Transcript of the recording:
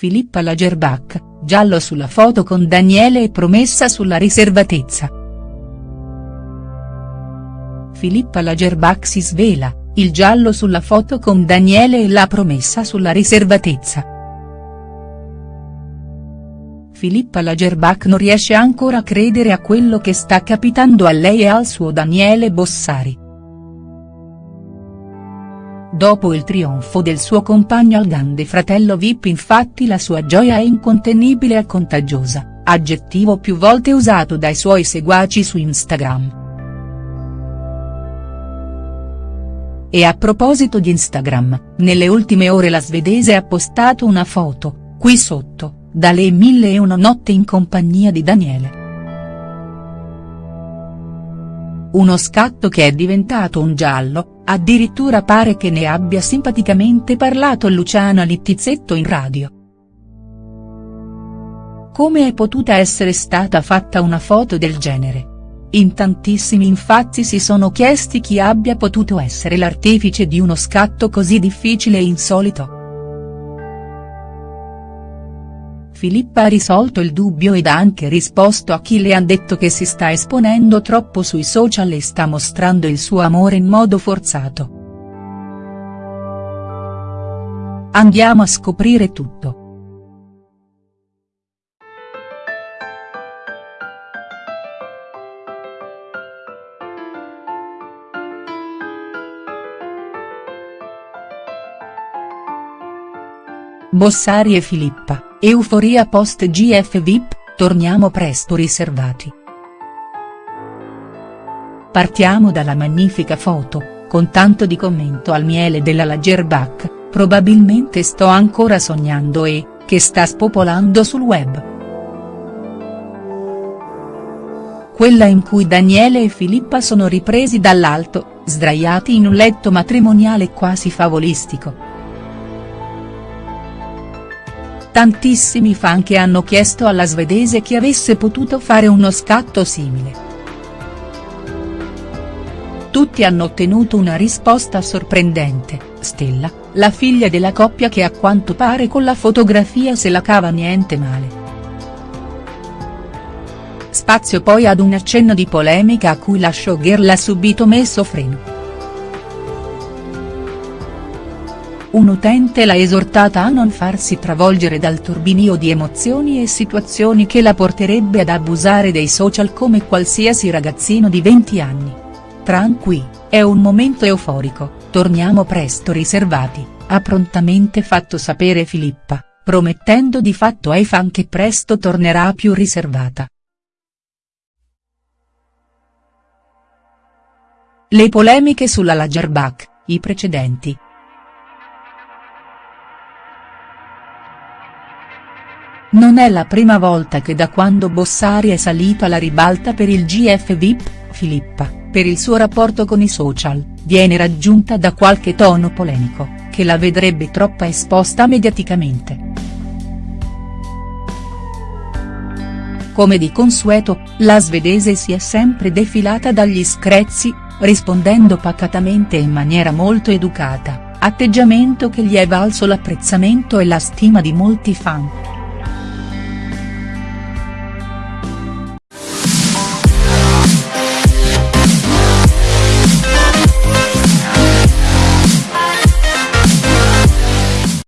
Filippa Lagerbach, giallo sulla foto con Daniele e promessa sulla riservatezza. Filippa Lagerbach si svela, il giallo sulla foto con Daniele e la promessa sulla riservatezza. Filippa Lagerbach non riesce ancora a credere a quello che sta capitando a lei e al suo Daniele Bossari. Dopo il trionfo del suo compagno al grande fratello Vip infatti la sua gioia è incontenibile e contagiosa, aggettivo più volte usato dai suoi seguaci su Instagram. E a proposito di Instagram, nelle ultime ore la svedese ha postato una foto, qui sotto, da lei mille e una notte in compagnia di Daniele. Uno scatto che è diventato un giallo, addirittura pare che ne abbia simpaticamente parlato Luciana Littizzetto in radio. Come è potuta essere stata fatta una foto del genere? In tantissimi infatti si sono chiesti chi abbia potuto essere l'artefice di uno scatto così difficile e insolito. Filippa ha risolto il dubbio ed ha anche risposto a chi le ha detto che si sta esponendo troppo sui social e sta mostrando il suo amore in modo forzato. Andiamo a scoprire tutto. Bossari e Filippa, euforia post GF VIP, torniamo presto riservati. Partiamo dalla magnifica foto, con tanto di commento al miele della Lagerbach, probabilmente sto ancora sognando e, che sta spopolando sul web. Quella in cui Daniele e Filippa sono ripresi dall'alto, sdraiati in un letto matrimoniale quasi favolistico. Tantissimi fan che hanno chiesto alla svedese chi avesse potuto fare uno scatto simile. Tutti hanno ottenuto una risposta sorprendente, Stella, la figlia della coppia che a quanto pare con la fotografia se la cava niente male. Spazio poi ad un accenno di polemica a cui la showgirl ha subito messo freno. Un utente l'ha esortata a non farsi travolgere dal turbinio di emozioni e situazioni che la porterebbe ad abusare dei social come qualsiasi ragazzino di 20 anni. Tranqui, è un momento euforico, torniamo presto riservati, ha prontamente fatto sapere Filippa, promettendo di fatto ai fan che presto tornerà più riservata. Le polemiche sulla Lagerbach, i precedenti, Non è la prima volta che da quando Bossari è salito alla ribalta per il GF VIP, Filippa, per il suo rapporto con i social, viene raggiunta da qualche tono polemico, che la vedrebbe troppo esposta mediaticamente. Come di consueto, la svedese si è sempre defilata dagli screzi, rispondendo pacatamente in maniera molto educata, atteggiamento che gli è valso l'apprezzamento e la stima di molti fan.